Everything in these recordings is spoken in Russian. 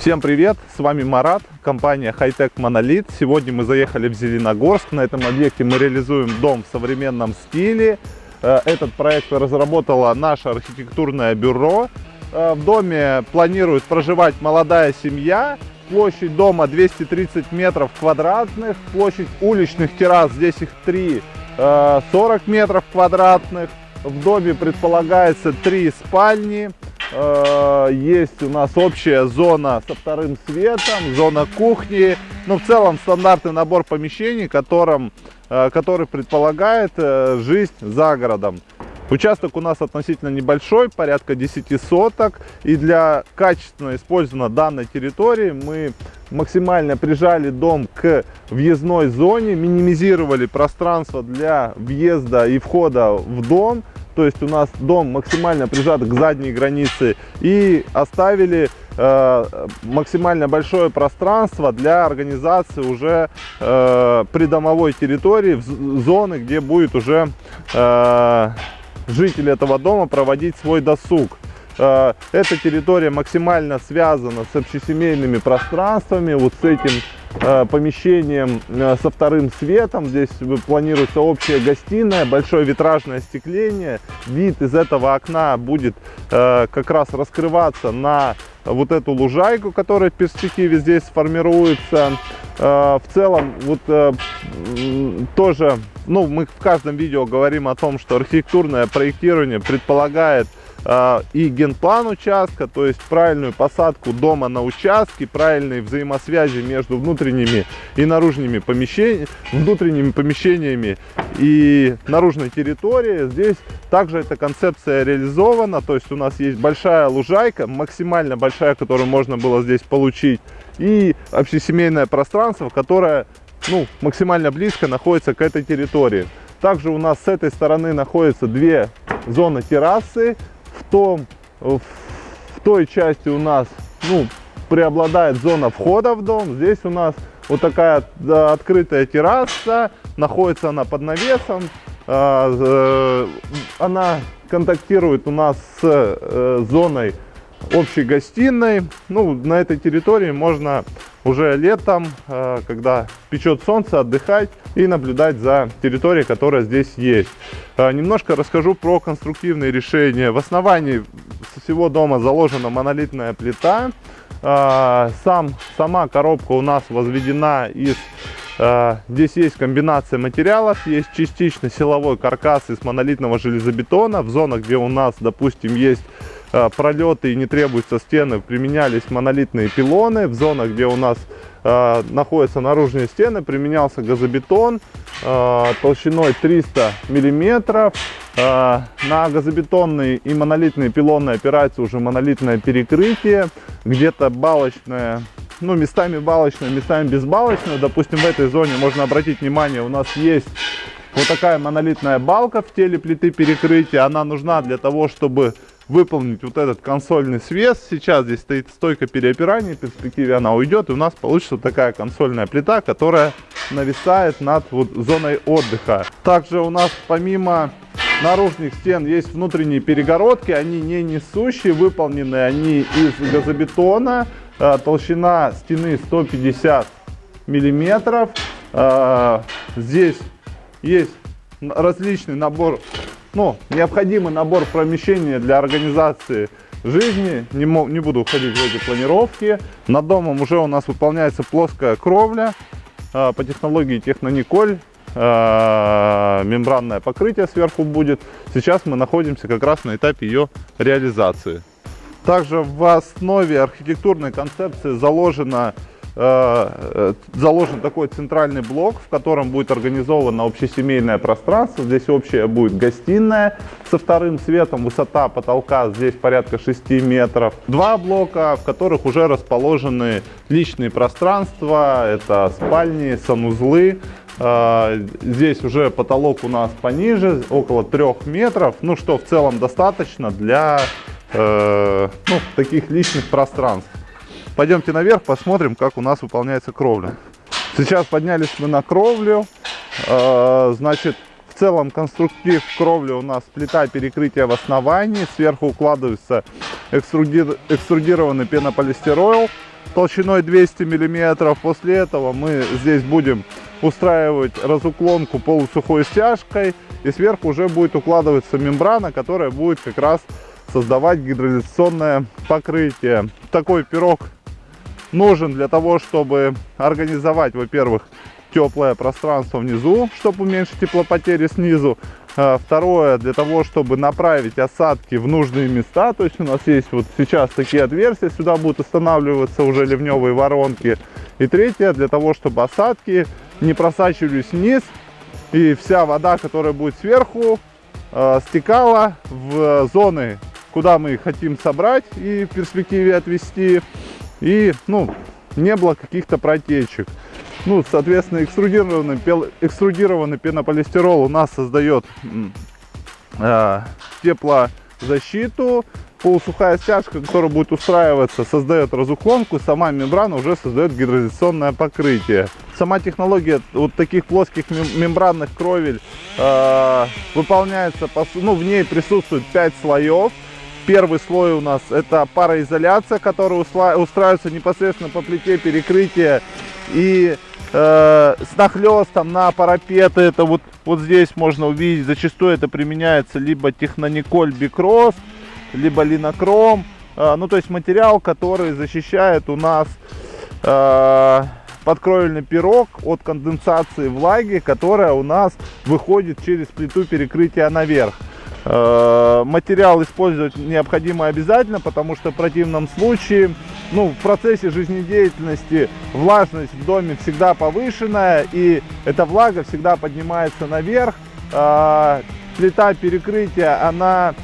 Всем привет, с вами Марат, компания Hightech Monolith. Сегодня мы заехали в Зеленогорск. На этом объекте мы реализуем дом в современном стиле. Э, этот проект разработало наше архитектурное бюро. Э, в доме планирует проживать молодая семья. Площадь дома 230 метров квадратных. Площадь уличных террас, здесь их три, 40 э, метров квадратных. В доме предполагается три спальни. Э, есть у нас общая зона со вторым светом, зона кухни. Ну, в целом стандартный набор помещений, которым, э, который предполагает э, жизнь за городом. Участок у нас относительно небольшой, порядка 10 соток. И для качественно использования данной территории мы максимально прижали дом к въездной зоне, минимизировали пространство для въезда и входа в дом то есть у нас дом максимально прижат к задней границе и оставили э, максимально большое пространство для организации уже э, придомовой территории, в зоны, где будет уже э, жители этого дома проводить свой досуг. Э, эта территория максимально связана с общесемейными пространствами, вот с этим Э, помещением э, со вторым светом. Здесь планируется общая гостиная, большое витражное остекление. Вид из этого окна будет как раз раскрываться на вот эту лужайку, которая в перспективе здесь сформируется. В целом, вот тоже, ну, мы в каждом видео говорим о том, что архитектурное проектирование предполагает и генплан участка, то есть правильную посадку дома на участке, правильные взаимосвязи между внутренними и наружными помещениями, внутренними помещениями и наружной территорией. Здесь также эта концепция реализована, то есть у нас есть большая лужайка, максимально большая, которую можно было здесь получить, и общесемейное пространство, которое ну, максимально близко находится к этой территории. Также у нас с этой стороны находятся две зоны террасы, в, том, в той части у нас ну, преобладает зона входа в дом. Здесь у нас вот такая открытая терраса, находится она под навесом. А, э, она контактирует у нас с э, зоной общей гостиной. Ну, на этой территории можно уже летом, э, когда печет солнце, отдыхать и наблюдать за территорией, которая здесь есть. Э, немножко расскажу про конструктивные решения. В основании всего дома заложена монолитная плита. Э, сам, сама коробка у нас возведена из Здесь есть комбинация материалов, есть частично силовой каркас из монолитного железобетона. В зонах, где у нас, допустим, есть пролеты и не требуются стены, применялись монолитные пилоны. В зонах, где у нас э, находятся наружные стены, применялся газобетон э, толщиной 300 миллиметров. Э, на газобетонные и монолитные пилоны опирается уже монолитное перекрытие, где-то балочное ну, местами балочное, местами безбалочное. Допустим, в этой зоне можно обратить внимание, у нас есть вот такая монолитная балка в теле плиты перекрытия. Она нужна для того, чтобы выполнить вот этот консольный свес. Сейчас здесь стоит стойка переопирания, в перспективе она уйдет, и у нас получится такая консольная плита, которая нависает над вот зоной отдыха. Также у нас помимо наружных стен есть внутренние перегородки, они не несущие, выполнены они из газобетона, э, толщина стены 150 миллиметров. Э, здесь есть различный набор ну, необходимый набор помещения для организации жизни. Не, не буду уходить в эти планировки. Над домом уже у нас выполняется плоская кровля э, по технологии Технониколь. Э, мембранное покрытие сверху будет. Сейчас мы находимся как раз на этапе ее реализации. Также в основе архитектурной концепции заложена заложен такой центральный блок, в котором будет организовано общесемейное пространство. Здесь общая будет гостиная со вторым светом. Высота потолка здесь порядка 6 метров. Два блока, в которых уже расположены личные пространства. Это спальни, санузлы. Э, здесь уже потолок у нас пониже, около 3 метров. Ну, что в целом достаточно для э, ну, таких личных пространств. Пойдемте наверх, посмотрим, как у нас выполняется кровля. Сейчас поднялись мы на кровлю. А, значит, в целом конструктив кровли у нас плита перекрытия в основании. Сверху укладывается экструдированный пенополистирол. толщиной 200 миллиметров. После этого мы здесь будем устраивать разуклонку полусухой стяжкой. И сверху уже будет укладываться мембрана, которая будет как раз создавать гидроизоляционное покрытие. Такой пирог нужен для того, чтобы организовать, во-первых, теплое пространство внизу, чтобы уменьшить теплопотери снизу. А, второе, для того, чтобы направить осадки в нужные места. То есть у нас есть вот сейчас такие отверстия, сюда будут устанавливаться уже ливневые воронки. И третье, для того, чтобы осадки не просачивались вниз. И вся вода, которая будет сверху, а, стекала в зоны, куда мы хотим собрать и в перспективе отвести. И, ну, не было каких-то протечек. Ну, соответственно, экструдированный, экструдированный пенополистирол у нас создает э, теплозащиту. Полусухая стяжка, которая будет устраиваться, создает разуклонку. Сама мембрана уже создает гидроизоляционное покрытие. Сама технология вот таких плоских мембранных кровель э, выполняется, по, ну, в ней присутствует 5 слоев. Первый слой у нас это пароизоляция, которая устраивается непосредственно по плите перекрытия и э, с нахлестом на парапеты. Это вот, вот здесь можно увидеть, зачастую это применяется либо технониколь бикросс, либо линокром. Э, ну, то есть материал, который защищает у нас э, подкровельный пирог от конденсации влаги, которая у нас выходит через плиту перекрытия наверх. Э, материал использовать необходимо обязательно, потому что в противном случае, ну, в процессе жизнедеятельности влажность в доме всегда повышенная, и эта влага всегда поднимается наверх. Э, плита перекрытия, она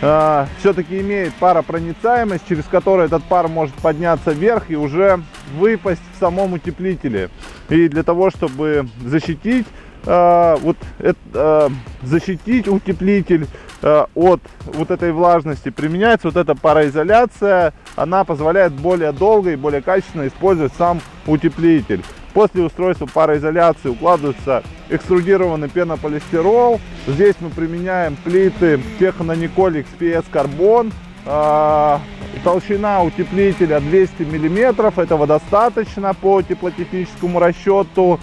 э, все-таки имеет паропроницаемость, через которую этот пар может подняться вверх и уже выпасть в самом утеплителе. И для того, чтобы защитить э, вот это, э, защитить утеплитель э, от вот этой влажности. Применяется вот эта пароизоляция. Она позволяет более долго и более качественно использовать сам утеплитель. После устройства пароизоляции укладывается экструдированный пенополистирол. Здесь мы применяем плиты технониколь XPS карбон э, толщина утеплителя 200 миллиметров. Этого достаточно по теплотехническому расчету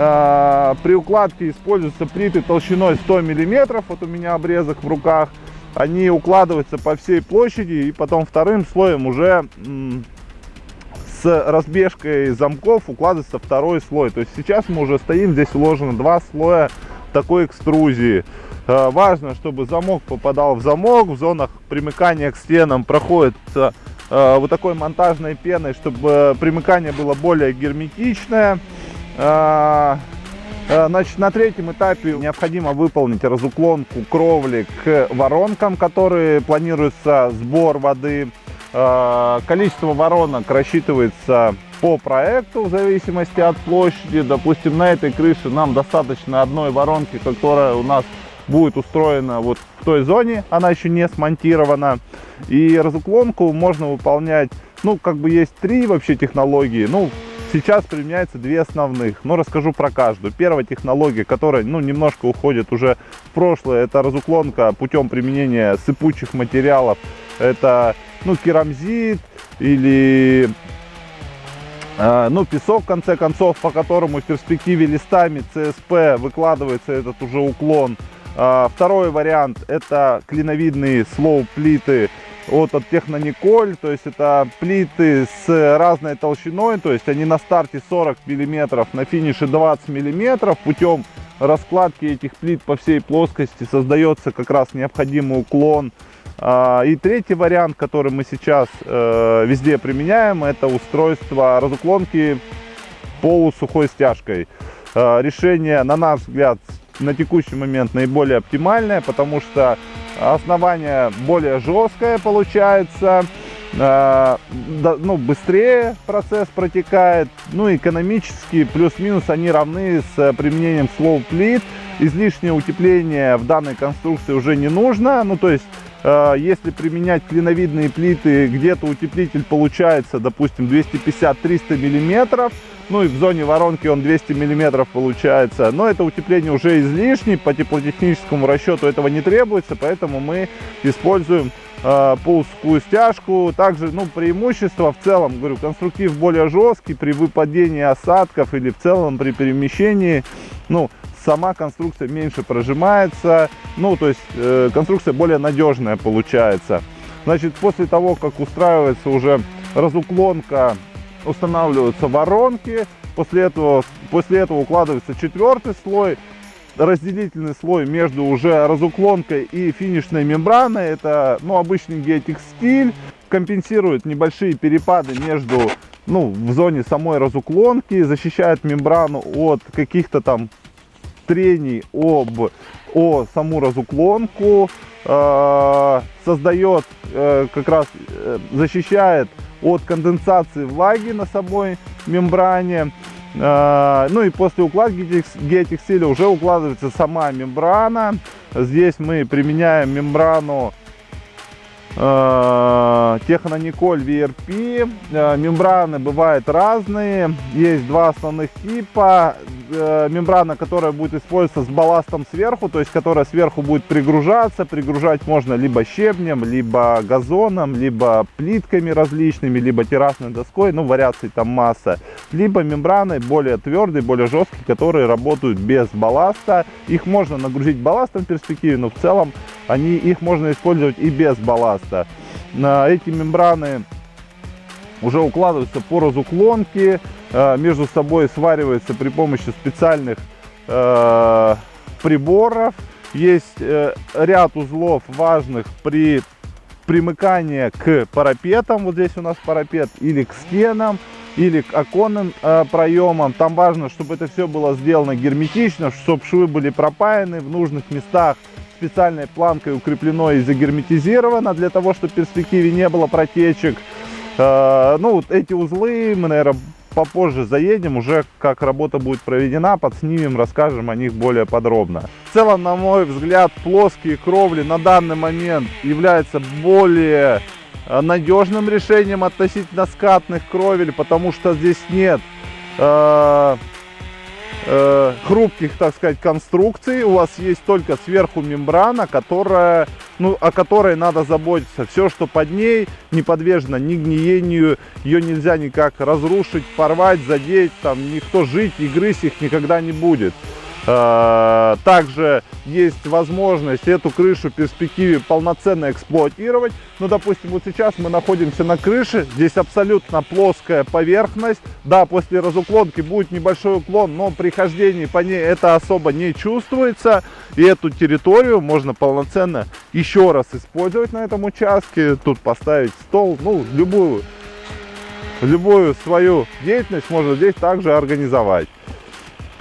Э, при укладке используются плиты толщиной 100 миллиметров. Вот у меня обрезок в руках. Они укладываются по всей площади и потом вторым слоем уже с разбежкой замков укладывается второй слой. То есть сейчас мы уже стоим, здесь уложено два слоя такой экструзии. Э, важно, чтобы замок попадал в замок, в зонах примыкания к стенам проходит э, вот такой монтажной пеной, чтобы примыкание было более герметичное. А, а, значит, на третьем этапе необходимо выполнить разуклонку кровли к воронкам, которые планируется сбор воды. А, количество воронок рассчитывается по проекту в зависимости от площади. Допустим, на этой крыше нам достаточно одной воронки, которая у нас будет устроена вот в той зоне, она еще не смонтирована. И разуклонку можно выполнять, ну, как бы есть три вообще технологии. Ну, Сейчас применяется две основных, но расскажу про каждую. Первая технология, которая ну, немножко уходит уже в прошлое, это разуклонка путем применения сыпучих материалов. Это ну, керамзит или э, ну, песок, в конце концов, по которому в перспективе листами ЦСП выкладывается этот уже уклон. Э, второй вариант это клиновидные слоу-плиты от, от Технониколь, то есть это плиты с разной толщиной, то есть они на старте 40 миллиметров, на финише 20 миллиметров. Путем раскладки этих плит по всей плоскости создается как раз необходимый уклон. А, и третий вариант, который мы сейчас э, везде применяем, это устройство разуклонки полусухой стяжкой. А, решение, на наш взгляд, на текущий момент наиболее оптимальное, потому что основание более жесткое получается, э, ну, быстрее процесс протекает, ну, экономически плюс-минус они равны с применением слоу плит, излишнее утепление в данной конструкции уже не нужно, ну, то есть Э, если применять клиновидные плиты, где-то утеплитель получается, допустим, 250-300 миллиметров. Ну и в зоне воронки он 200 миллиметров получается. Но это утепление уже излишне, по теплотехническому расчету этого не требуется, поэтому мы используем э, пулскую стяжку. Также, ну, преимущество в целом, говорю, конструктив более жесткий при выпадении осадков или в целом при перемещении. Ну, сама конструкция меньше прожимается, ну, то есть э, конструкция более надежная получается. Значит, после того, как устраивается уже разуклонка, устанавливаются воронки, после этого, после этого укладывается четвертый слой, разделительный слой между уже разуклонкой и финишной мембраной. Это ну, обычный геотекстиль, компенсирует небольшие перепады между ну, в зоне самой разуклонки, защищает мембрану от каких-то там трений об, о саму разуклонку, э, создает, э, как раз э, защищает от конденсации влаги на самой мембране. Ну и после укладки геотекстиля уже укладывается сама мембрана. Здесь мы применяем мембрану Технониколь VRP. Э, мембраны бывают разные. Есть два основных типа. Э, мембрана, которая будет использоваться с балластом сверху, то есть которая сверху будет пригружаться. Пригружать можно либо щебнем, либо газоном, либо плитками различными, либо террасной доской. Ну, вариаций там масса. Либо мембраны более твердые, более жесткие, которые работают без балласта. Их можно нагрузить балластом в перспективе, но в целом они, их можно использовать и без балласта. Эти мембраны уже укладываются по разуклонке, э, между собой свариваются при помощи специальных э, приборов. Есть э, ряд узлов важных при примыкании к парапетам, вот здесь у нас парапет, или к стенам, или к оконным проемам. Там важно, чтобы это все было сделано герметично, чтобы швы были пропаяны в нужных местах специальной планкой укреплено и загерметизировано для того, чтобы в перспективе не было протечек. Э, ну, вот эти узлы мы, наверное, попозже заедем, уже как работа будет проведена, подснимем, расскажем о них более подробно. В целом, на мой взгляд, плоские кровли на данный момент являются более э, надежным решением относительно скатных кровель, потому что здесь нет э, э, хрупких, так сказать, конструкций. У вас есть только сверху мембрана, которая, ну, о которой надо заботиться. Все, что под ней, не подвержено ни гниению, ее нельзя никак разрушить, порвать, задеть, там никто жить и грызть их никогда не будет. Э, также есть возможность эту крышу в перспективе полноценно эксплуатировать. Ну, допустим, вот сейчас мы находимся на крыше, здесь абсолютно плоская поверхность. Да, после разуклонки будет небольшой уклон, но при хождении по ней это особо не чувствуется. И эту территорию можно полноценно еще раз использовать на этом участке. Тут поставить стол, ну, любую, любую свою деятельность можно здесь также организовать.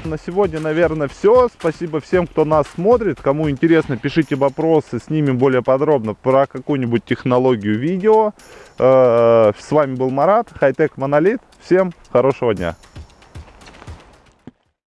На сегодня, наверное, все. Спасибо всем, кто нас смотрит. Кому интересно, пишите вопросы, снимем более подробно про какую-нибудь технологию видео. Э, с вами был Марат, Хайтек Монолит. Всем хорошего дня.